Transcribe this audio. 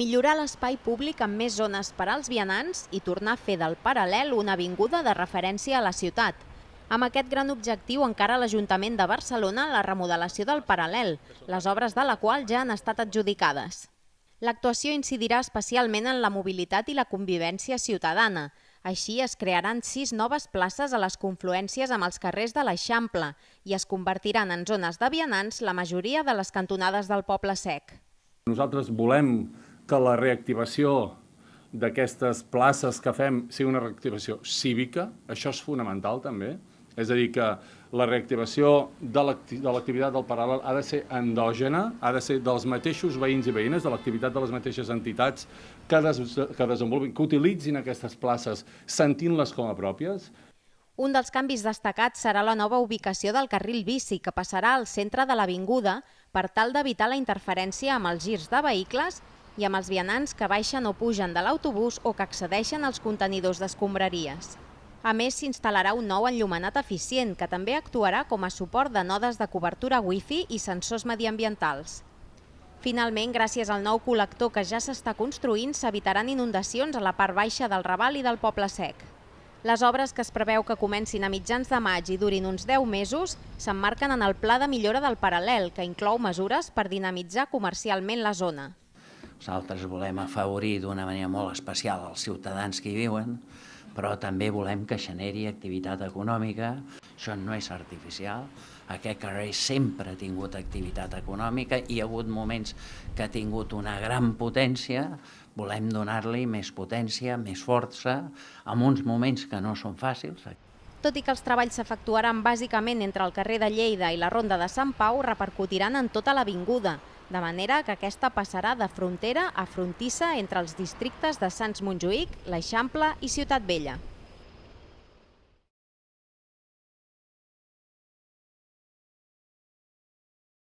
millorar l'espai públic amb més zones per als vianants i tornar a fer del paral·lel una avinguda de referència a la ciutat. Amb aquest gran objectiu encara l'Ajuntament de Barcelona la remodelació del paral·lel, les obres de la qual ja han estat adjudicades. L'actuació incidirà especialment en la mobilitat i la convivència ciutadana. Així es crearan sis noves places a les confluències amb els carrers de l'Eixample i es convertiran en zones de vianants la majoria de les cantonades del Poble Sec. Nosaltres volem que la reactivació d'aquestes places que fem sigui una reactivació cívica, això és fonamental també, és a dir, que la reactivació de l'activitat del paral·lel ha de ser endògena, ha de ser dels mateixos veïns i veïnes, de l'activitat de les mateixes entitats que, des, que desenvolupin, que utilitzin aquestes places sentint-les com a pròpies. Un dels canvis destacats serà la nova ubicació del carril bici, que passarà al centre de l'avinguda per tal d'evitar la interferència amb els girs de vehicles i amb els vianants que baixen o pugen de l'autobús o que accedeixen als contenidors d'escombraries. A més, s'instal·larà un nou enllumenat eficient que també actuarà com a suport de nodes de cobertura wifi i sensors mediambientals. Finalment, gràcies al nou col·lector que ja s'està construint, s'evitaran inundacions a la part baixa del Raval i del Poble Sec. Les obres que es preveu que comencin a mitjans de maig i durin uns 10 mesos s'emmarquen en el Pla de Millora del Paral·lel, que inclou mesures per dinamitzar comercialment la zona. Nosaltres volem afavorir d'una manera molt especial els ciutadans que hi viuen, però també volem que generi activitat econòmica. Això no és artificial. Aquest carrer sempre ha tingut activitat econòmica i hi ha hagut moments que ha tingut una gran potència, volem donar-li més potència, més força, en uns moments que no són fàcils. Tot i que els treballs s'efectuaran bàsicament entre el carrer de Lleida i la Ronda de Sant Pau, repercutiran en tota l'avinguda, de manera que aquesta passarà de frontera a frontissa entre els districtes de Sants Montjuïc, l'Eixample i Ciutat Vella.